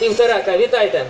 Півторака, вітайте!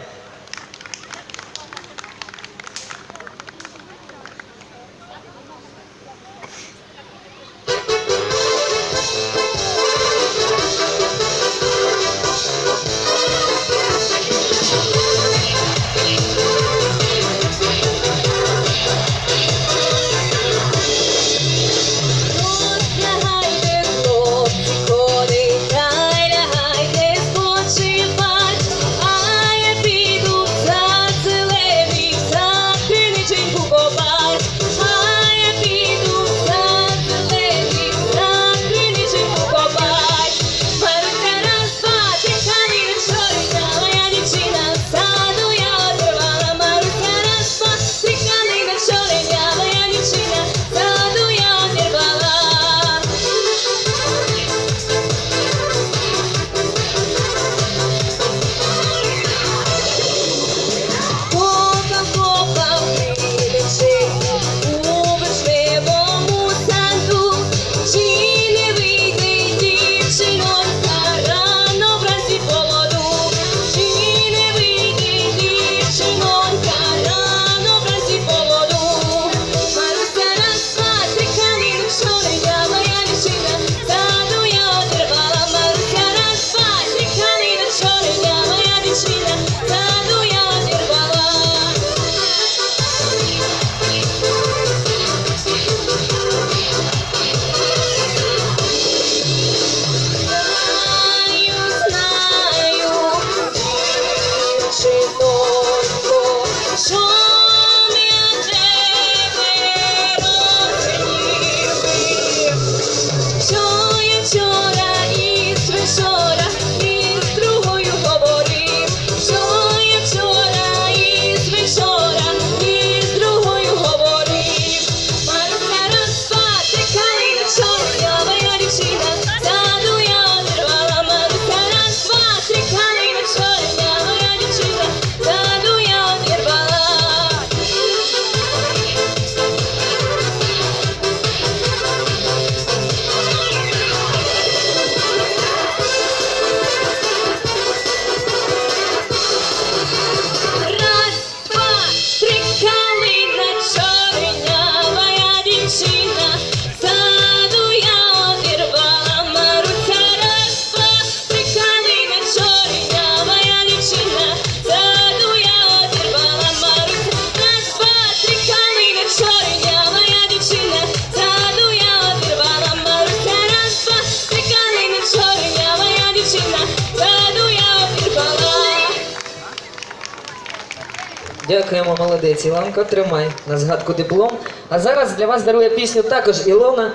Дякуємо, молодець. Ілонко, тримай на згадку диплом. А зараз для вас дарує пісню також Ілона.